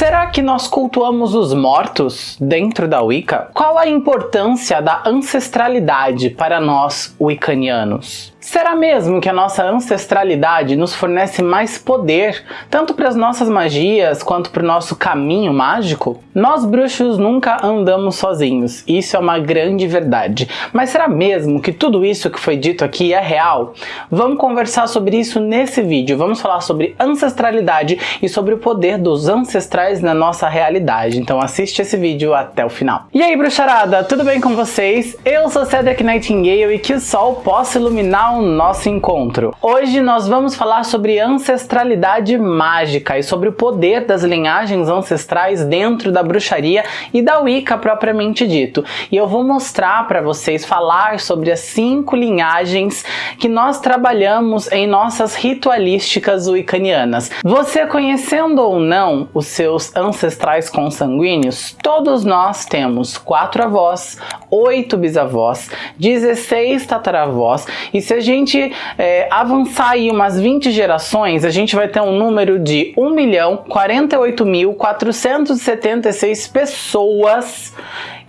Será que nós cultuamos os mortos dentro da Wicca? Qual a importância da ancestralidade para nós wiccanianos? Será mesmo que a nossa ancestralidade nos fornece mais poder, tanto para as nossas magias quanto para o nosso caminho mágico? Nós bruxos nunca andamos sozinhos, isso é uma grande verdade. Mas será mesmo que tudo isso que foi dito aqui é real? Vamos conversar sobre isso nesse vídeo, vamos falar sobre ancestralidade e sobre o poder dos ancestrais na nossa realidade. Então assiste esse vídeo até o final. E aí bruxarada, tudo bem com vocês? Eu sou Cedric Nightingale e que o sol possa iluminar o nosso encontro. Hoje nós vamos falar sobre ancestralidade mágica e sobre o poder das linhagens ancestrais dentro da bruxaria e da Wicca propriamente dito. E eu vou mostrar para vocês falar sobre as cinco linhagens que nós trabalhamos em nossas ritualísticas wiccanianas. Você conhecendo ou não os seus ancestrais consanguíneos, todos nós temos quatro avós, oito bisavós, 16 tataravós e se a gente é, avançar aí umas 20 gerações, a gente vai ter um número de 1 milhão 48.476 pessoas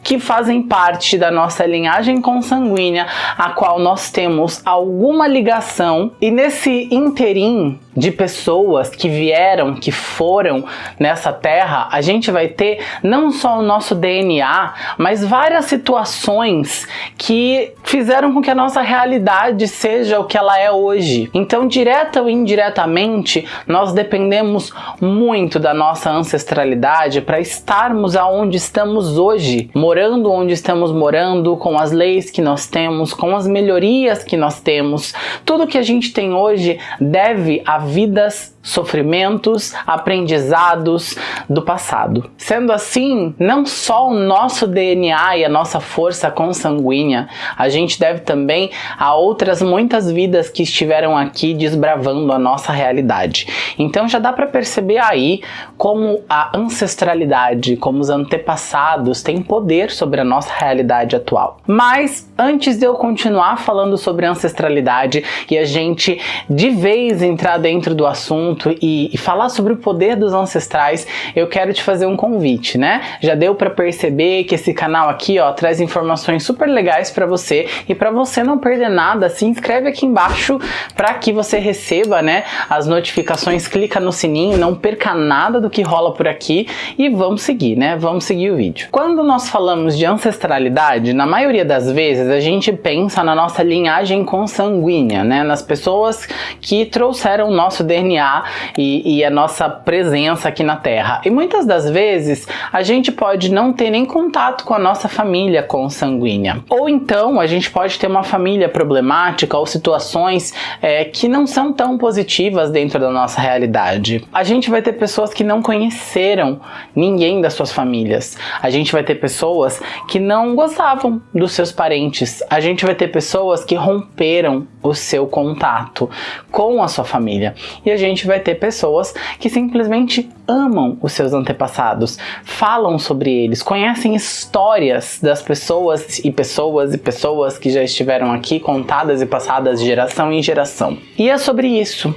que fazem parte da nossa linhagem consanguínea, a qual nós temos alguma ligação, e nesse interim de pessoas que vieram, que foram nessa terra, a gente vai ter não só o nosso DNA, mas várias situações que fizeram com que a nossa realidade seja o que ela é hoje. Então, direta ou indiretamente, nós dependemos muito da nossa ancestralidade para estarmos aonde estamos hoje, morando onde estamos morando, com as leis que nós temos, com as melhorias que nós temos. Tudo que a gente tem hoje deve vidas sofrimentos, aprendizados do passado. Sendo assim, não só o nosso DNA e a nossa força consanguínea, a gente deve também a outras muitas vidas que estiveram aqui desbravando a nossa realidade. Então já dá para perceber aí como a ancestralidade, como os antepassados têm poder sobre a nossa realidade atual. Mas antes de eu continuar falando sobre ancestralidade e a gente de vez entrar dentro do assunto assunto e, e, falar sobre o poder dos ancestrais, eu quero te fazer um convite, né? Já deu para perceber que esse canal aqui, ó, traz informações super legais para você e para você não perder nada, se inscreve aqui embaixo para que você receba, né, as notificações, clica no sininho, não perca nada do que rola por aqui e vamos seguir, né? Vamos seguir o vídeo. Quando nós falamos de ancestralidade, na maioria das vezes a gente pensa na nossa linhagem consanguínea, né? Nas pessoas que trouxeram o nosso DNA e, e a nossa presença aqui na Terra. E muitas das vezes a gente pode não ter nem contato com a nossa família consanguínea. Ou então a gente pode ter uma família problemática ou situações é, que não são tão positivas dentro da nossa realidade. A gente vai ter pessoas que não conheceram ninguém das suas famílias. A gente vai ter pessoas que não gostavam dos seus parentes. A gente vai ter pessoas que romperam o seu contato com a sua família. E a gente vai ter pessoas que simplesmente amam os seus antepassados, falam sobre eles, conhecem histórias das pessoas e pessoas e pessoas que já estiveram aqui contadas e passadas de geração em geração. E é sobre isso.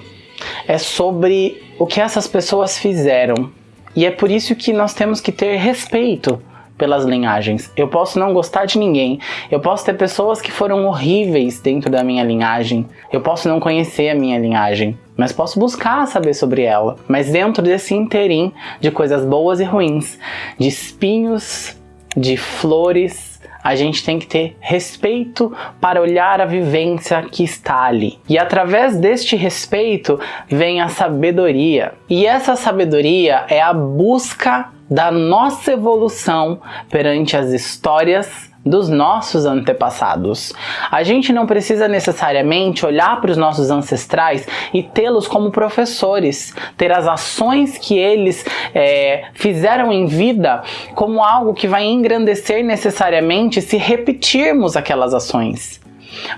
É sobre o que essas pessoas fizeram. E é por isso que nós temos que ter respeito pelas linhagens. Eu posso não gostar de ninguém, eu posso ter pessoas que foram horríveis dentro da minha linhagem, eu posso não conhecer a minha linhagem, mas posso buscar saber sobre ela. Mas dentro desse interim de coisas boas e ruins, de espinhos, de flores, a gente tem que ter respeito para olhar a vivência que está ali. E através deste respeito vem a sabedoria. E essa sabedoria é a busca da nossa evolução perante as histórias dos nossos antepassados. A gente não precisa necessariamente olhar para os nossos ancestrais e tê-los como professores, ter as ações que eles é, fizeram em vida como algo que vai engrandecer necessariamente se repetirmos aquelas ações.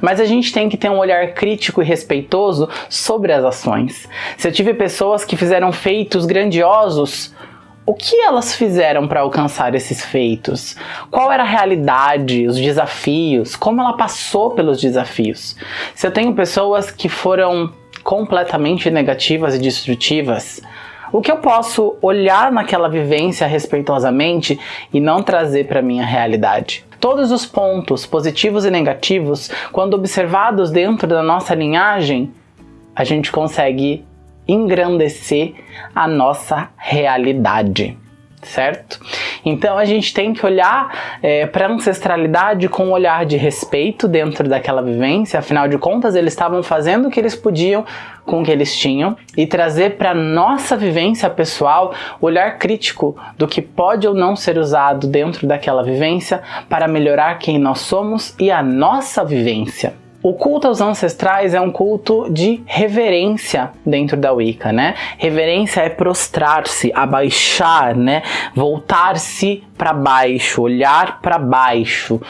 Mas a gente tem que ter um olhar crítico e respeitoso sobre as ações. Se eu tive pessoas que fizeram feitos grandiosos, o que elas fizeram para alcançar esses feitos? Qual era a realidade, os desafios? Como ela passou pelos desafios? Se eu tenho pessoas que foram completamente negativas e destrutivas, O que eu posso olhar naquela vivência respeitosamente e não trazer para minha realidade? Todos os pontos, positivos e negativos, quando observados dentro da nossa linhagem, a gente consegue engrandecer a nossa realidade certo? Então a gente tem que olhar é, para a ancestralidade com um olhar de respeito dentro daquela vivência, afinal de contas eles estavam fazendo o que eles podiam com o que eles tinham e trazer para nossa vivência pessoal o olhar crítico do que pode ou não ser usado dentro daquela vivência para melhorar quem nós somos e a nossa vivência. O culto aos ancestrais é um culto de reverência dentro da Wicca, né? Reverência é prostrar-se, abaixar, né? Voltar-se para baixo, olhar para baixo.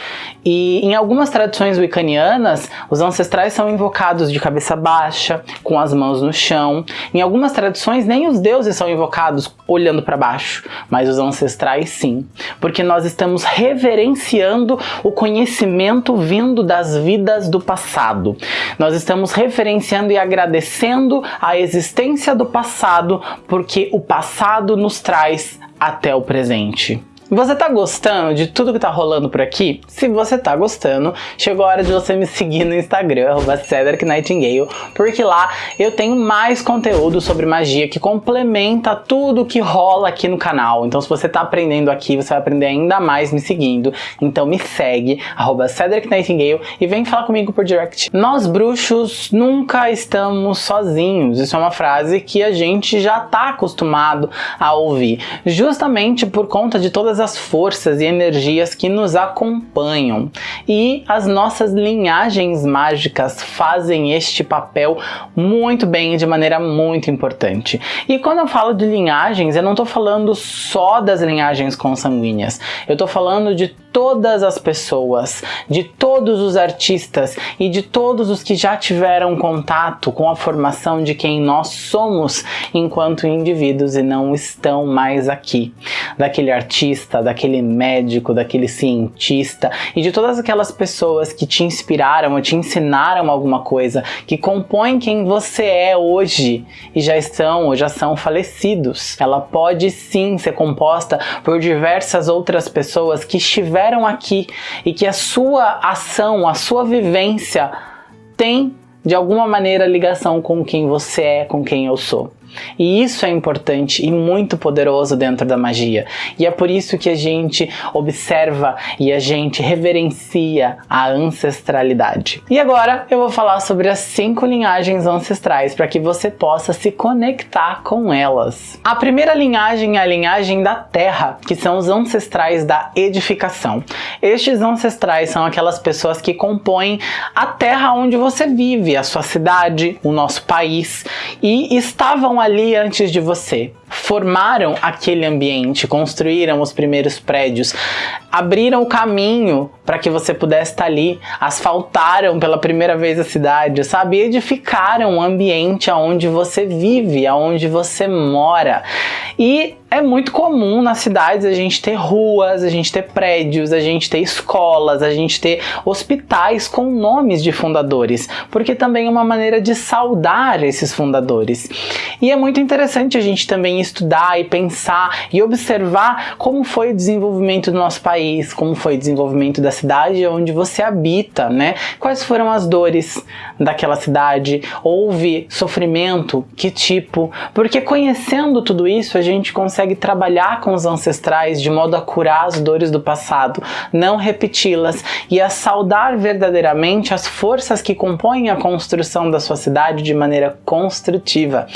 E em algumas tradições wiccanianas, os ancestrais são invocados de cabeça baixa, com as mãos no chão. Em algumas tradições, nem os deuses são invocados olhando para baixo, mas os ancestrais sim, porque nós estamos reverenciando o conhecimento vindo das vidas do passado. Nós estamos referenciando e agradecendo a existência do passado, porque o passado nos traz até o presente. Você tá gostando de tudo que tá rolando por aqui? Se você tá gostando, chegou a hora de você me seguir no Instagram, Cedric Nightingale, porque lá eu tenho mais conteúdo sobre magia que complementa tudo que rola aqui no canal. Então se você tá aprendendo aqui, você vai aprender ainda mais me seguindo. Então me segue, Cedric Nightingale, e vem falar comigo por direct. Nós bruxos nunca estamos sozinhos. Isso é uma frase que a gente já tá acostumado a ouvir, justamente por conta de todas todas as forças e energias que nos acompanham. E as nossas linhagens mágicas fazem este papel muito bem, de maneira muito importante. E quando eu falo de linhagens, eu não estou falando só das linhagens consanguíneas, eu estou falando de todas as pessoas, de todos os artistas e de todos os que já tiveram contato com a formação de quem nós somos enquanto indivíduos e não estão mais aqui. Daquele artista, daquele médico, daquele cientista e de todas aquelas pessoas que te inspiraram ou te ensinaram alguma coisa, que compõem quem você é hoje e já estão ou já são falecidos. Ela pode sim ser composta por diversas outras pessoas que estiveram aqui e que a sua ação, a sua vivência tem de alguma maneira ligação com quem você é, com quem eu sou. E isso é importante e muito poderoso dentro da magia. E é por isso que a gente observa e a gente reverencia a ancestralidade. E agora eu vou falar sobre as cinco linhagens ancestrais para que você possa se conectar com elas. A primeira linhagem é a linhagem da terra, que são os ancestrais da edificação. Estes ancestrais são aquelas pessoas que compõem a terra onde você vive, a sua cidade, o nosso país e estavam ali antes de você formaram aquele ambiente, construíram os primeiros prédios, abriram o caminho para que você pudesse estar ali, asfaltaram pela primeira vez a cidade, sabe? Edificaram o ambiente aonde você vive, aonde você mora. E é muito comum nas cidades a gente ter ruas, a gente ter prédios, a gente ter escolas, a gente ter hospitais com nomes de fundadores, porque também é uma maneira de saudar esses fundadores. E é muito interessante a gente também estudar e pensar e observar como foi o desenvolvimento do nosso país, como foi o desenvolvimento da cidade onde você habita, né? Quais foram as dores daquela cidade? Houve sofrimento? Que tipo? Porque conhecendo tudo isso, a gente consegue trabalhar com os ancestrais de modo a curar as dores do passado, não repeti-las e a saudar verdadeiramente as forças que compõem a construção da sua cidade de maneira construtiva.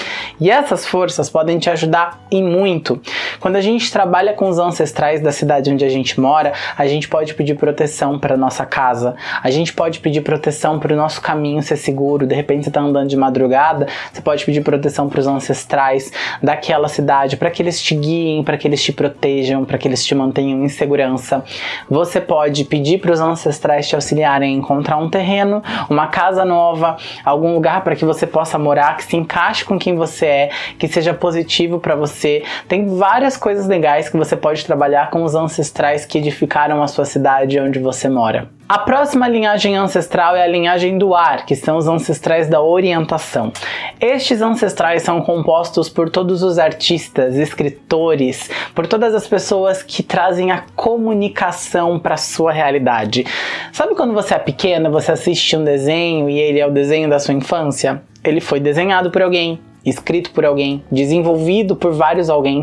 E essas forças podem te ajudar e muito. Quando a gente trabalha com os ancestrais da cidade onde a gente mora, a gente pode pedir proteção para nossa casa, a gente pode pedir proteção para o nosso caminho ser seguro. De repente você está andando de madrugada, você pode pedir proteção para os ancestrais daquela cidade, para que eles te guiem, para que eles te protejam, para que eles te mantenham em segurança. Você pode pedir para os ancestrais te auxiliarem a encontrar um terreno, uma casa nova, algum lugar para que você possa morar, que se encaixe com quem você é, que seja positivo para você. Tem várias coisas legais que você pode trabalhar com os ancestrais que edificaram a sua cidade onde você mora. A próxima linhagem ancestral é a linhagem do ar, que são os ancestrais da orientação. Estes ancestrais são compostos por todos os artistas, escritores, por todas as pessoas que trazem a comunicação para a sua realidade. Sabe quando você é pequena, você assiste um desenho e ele é o desenho da sua infância? Ele foi desenhado por alguém, escrito por alguém, desenvolvido por vários alguém,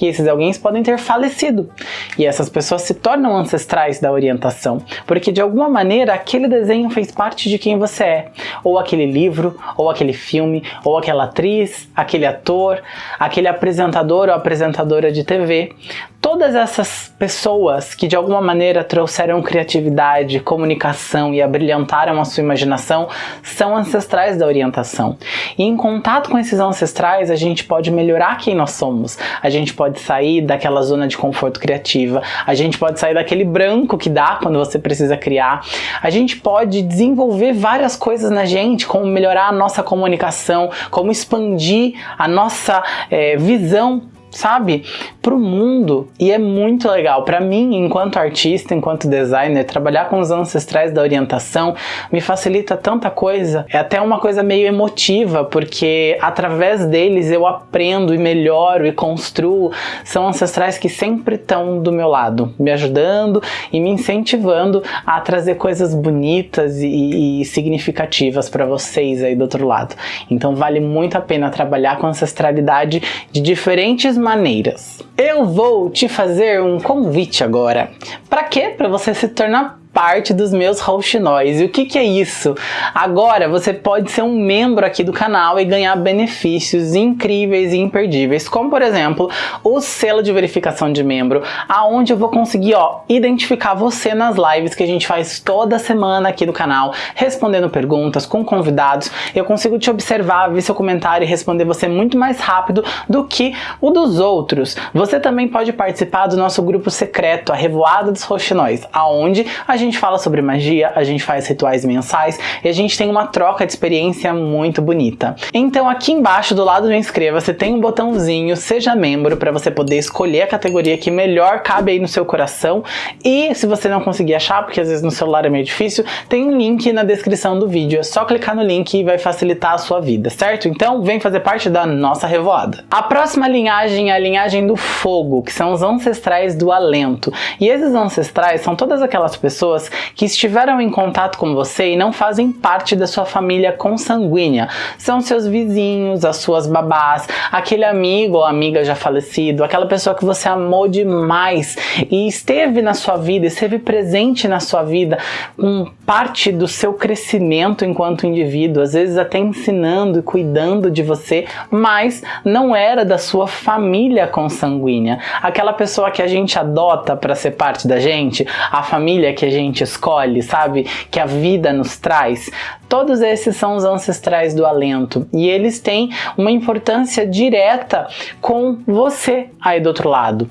e esses alguém podem ter falecido. E essas pessoas se tornam ancestrais da orientação, porque de alguma maneira aquele desenho fez parte de quem você é. Ou aquele livro, ou aquele filme, ou aquela atriz, aquele ator, aquele apresentador ou apresentadora de TV todas essas pessoas que de alguma maneira trouxeram criatividade, comunicação e abrilhantaram a sua imaginação são ancestrais da orientação. E em contato com esses ancestrais a gente pode melhorar quem nós somos, a gente pode sair daquela zona de conforto criativa, a gente pode sair daquele branco que dá quando você precisa criar, a gente pode desenvolver várias coisas na gente, como melhorar a nossa comunicação, como expandir a nossa é, visão sabe, para o mundo e é muito legal. Para mim, enquanto artista, enquanto designer, trabalhar com os ancestrais da orientação me facilita tanta coisa. É até uma coisa meio emotiva, porque através deles eu aprendo e melhoro e construo. São ancestrais que sempre estão do meu lado, me ajudando e me incentivando a trazer coisas bonitas e, e significativas para vocês aí do outro lado. Então vale muito a pena trabalhar com ancestralidade de diferentes maneiras. Eu vou te fazer um convite agora. Para quê? Para você se tornar parte dos meus rouxinóis. E o que, que é isso? Agora você pode ser um membro aqui do canal e ganhar benefícios incríveis e imperdíveis, como por exemplo, o selo de verificação de membro, aonde eu vou conseguir ó, identificar você nas lives que a gente faz toda semana aqui do canal, respondendo perguntas com convidados. Eu consigo te observar, ver seu comentário e responder você muito mais rápido do que o dos outros. Você também pode participar do nosso grupo secreto, a Revoada dos Roxinóis, aonde a gente gente fala sobre magia, a gente faz rituais mensais e a gente tem uma troca de experiência muito bonita. Então aqui embaixo do lado do inscreva-se tem um botãozinho seja membro para você poder escolher a categoria que melhor cabe aí no seu coração e se você não conseguir achar, porque às vezes no celular é meio difícil, tem um link na descrição do vídeo, é só clicar no link e vai facilitar a sua vida, certo? Então vem fazer parte da nossa revoada. A próxima linhagem é a linhagem do fogo, que são os ancestrais do alento. E esses ancestrais são todas aquelas pessoas pessoas que estiveram em contato com você e não fazem parte da sua família consanguínea. São seus vizinhos, as suas babás, aquele amigo ou amiga já falecido, aquela pessoa que você amou demais e esteve na sua vida, esteve presente na sua vida, com parte do seu crescimento enquanto indivíduo, às vezes até ensinando e cuidando de você, mas não era da sua família consanguínea. Aquela pessoa que a gente adota para ser parte da gente, a família que a gente gente escolhe, sabe? Que a vida nos traz. Todos esses são os ancestrais do alento e eles têm uma importância direta com você aí do outro lado.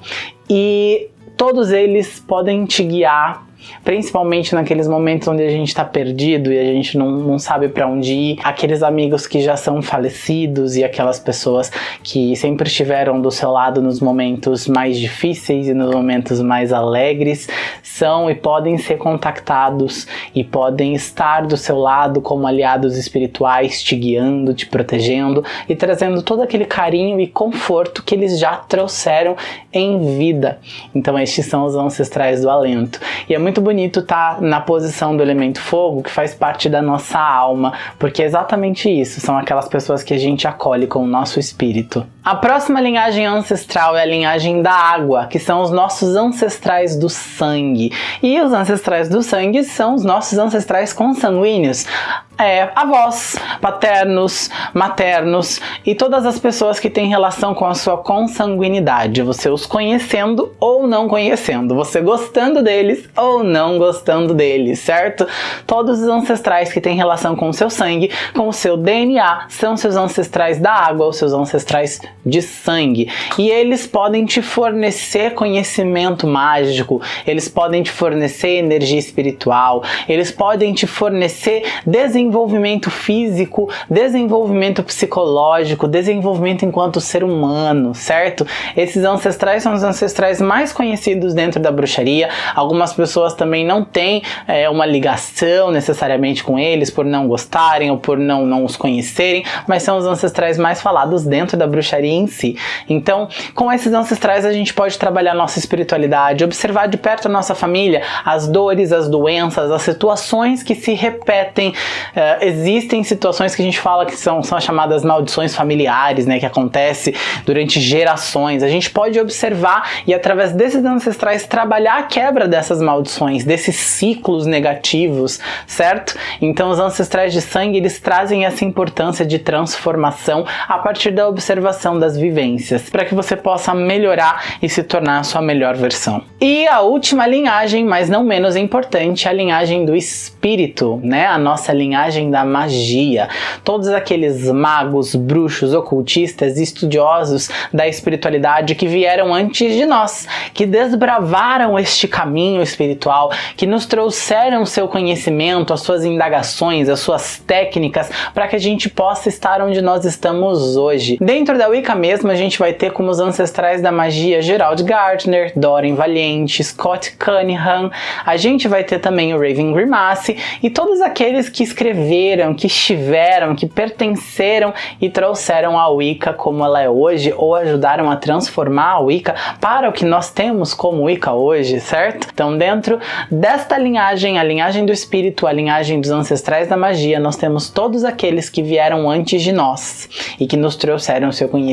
E todos eles podem te guiar principalmente naqueles momentos onde a gente está perdido e a gente não, não sabe para onde ir, aqueles amigos que já são falecidos e aquelas pessoas que sempre estiveram do seu lado nos momentos mais difíceis e nos momentos mais alegres, são e podem ser contactados e podem estar do seu lado como aliados espirituais, te guiando, te protegendo e trazendo todo aquele carinho e conforto que eles já trouxeram em vida. Então estes são os ancestrais do alento. E é muito muito bonito estar tá na posição do elemento fogo, que faz parte da nossa alma, porque é exatamente isso, são aquelas pessoas que a gente acolhe com o nosso espírito. A próxima linhagem ancestral é a linhagem da água, que são os nossos ancestrais do sangue. E os ancestrais do sangue são os nossos ancestrais consanguíneos é, avós, paternos, maternos e todas as pessoas que têm relação com a sua consanguinidade, você os conhecendo ou não conhecendo, você gostando deles ou não gostando deles, certo? Todos os ancestrais que têm relação com o seu sangue, com o seu DNA, são seus ancestrais da água ou seus ancestrais de sangue. E eles podem te fornecer conhecimento mágico, eles podem te fornecer energia espiritual, eles podem te fornecer desenvolvimento físico, desenvolvimento psicológico, desenvolvimento enquanto ser humano, certo? Esses ancestrais são os ancestrais mais conhecidos dentro da bruxaria. Algumas pessoas também não têm é, uma ligação necessariamente com eles por não gostarem ou por não, não os conhecerem, mas são os ancestrais mais falados dentro da bruxaria em si. Então, com esses ancestrais a gente pode trabalhar nossa espiritualidade, observar de perto a nossa família, as dores, as doenças, as situações que se repetem. Uh, existem situações que a gente fala que são, são as chamadas maldições familiares, né, que acontece durante gerações. A gente pode observar e através desses ancestrais trabalhar a quebra dessas maldições, desses ciclos negativos, certo? Então os ancestrais de sangue, eles trazem essa importância de transformação a partir da observação das vivências, para que você possa melhorar e se tornar a sua melhor versão. E a última linhagem, mas não menos importante, a linhagem do espírito, né? A nossa linhagem da magia. Todos aqueles magos, bruxos, ocultistas, estudiosos da espiritualidade que vieram antes de nós, que desbravaram este caminho espiritual, que nos trouxeram seu conhecimento, as suas indagações, as suas técnicas, para que a gente possa estar onde nós estamos hoje. Dentro da Wicca mesmo, a gente vai ter como os ancestrais da magia Gerald Gardner, Doreen Valiente, Scott Cunningham, a gente vai ter também o Raven Grimace e todos aqueles que escreveram, que estiveram, que pertenceram e trouxeram a Wicca como ela é hoje ou ajudaram a transformar a Wicca para o que nós temos como Wicca hoje, certo? Então dentro desta linhagem, a linhagem do espírito, a linhagem dos ancestrais da magia, nós temos todos aqueles que vieram antes de nós e que nos trouxeram seu conhecimento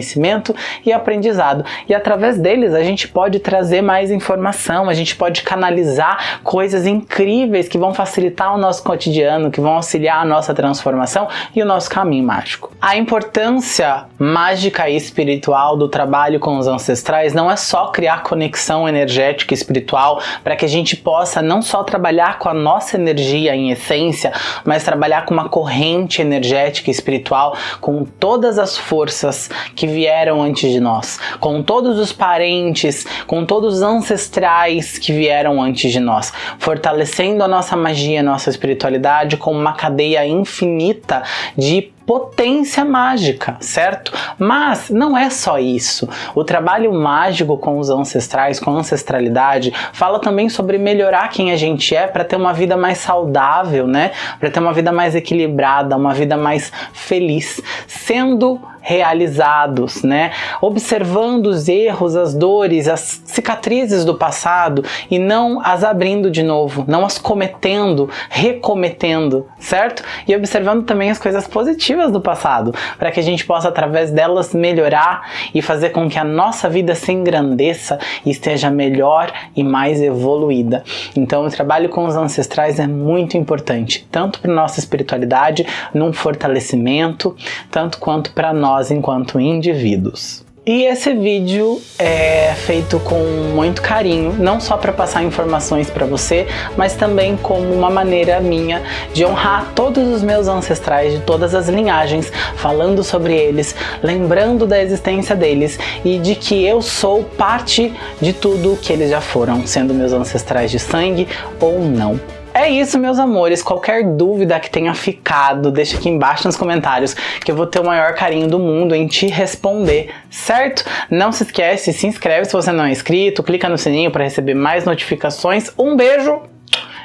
e aprendizado e através deles a gente pode trazer mais informação, a gente pode canalizar coisas incríveis que vão facilitar o nosso cotidiano, que vão auxiliar a nossa transformação e o nosso caminho mágico. A importância mágica e espiritual do trabalho com os ancestrais não é só criar conexão energética e espiritual para que a gente possa não só trabalhar com a nossa energia em essência, mas trabalhar com uma corrente energética e espiritual com todas as forças que vieram antes de nós, com todos os parentes, com todos os ancestrais que vieram antes de nós, fortalecendo a nossa magia, a nossa espiritualidade com uma cadeia infinita de potência mágica, certo? Mas não é só isso. O trabalho mágico com os ancestrais, com a ancestralidade, fala também sobre melhorar quem a gente é para ter uma vida mais saudável, né? Para ter uma vida mais equilibrada, uma vida mais feliz, sendo realizados, né? Observando os erros, as dores, as cicatrizes do passado e não as abrindo de novo, não as cometendo, recometendo, certo? E observando também as coisas positivas do passado, para que a gente possa através delas melhorar e fazer com que a nossa vida se engrandeça e esteja melhor e mais evoluída. Então o trabalho com os ancestrais é muito importante, tanto para nossa espiritualidade, num fortalecimento, tanto quanto para nós nós enquanto indivíduos. E esse vídeo é feito com muito carinho, não só para passar informações para você, mas também como uma maneira minha de honrar todos os meus ancestrais de todas as linhagens, falando sobre eles, lembrando da existência deles e de que eu sou parte de tudo que eles já foram, sendo meus ancestrais de sangue ou não. É isso, meus amores. Qualquer dúvida que tenha ficado, deixa aqui embaixo nos comentários que eu vou ter o maior carinho do mundo em te responder, certo? Não se esquece, se inscreve se você não é inscrito, clica no sininho para receber mais notificações. Um beijo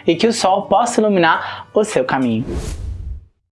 e que o sol possa iluminar o seu caminho.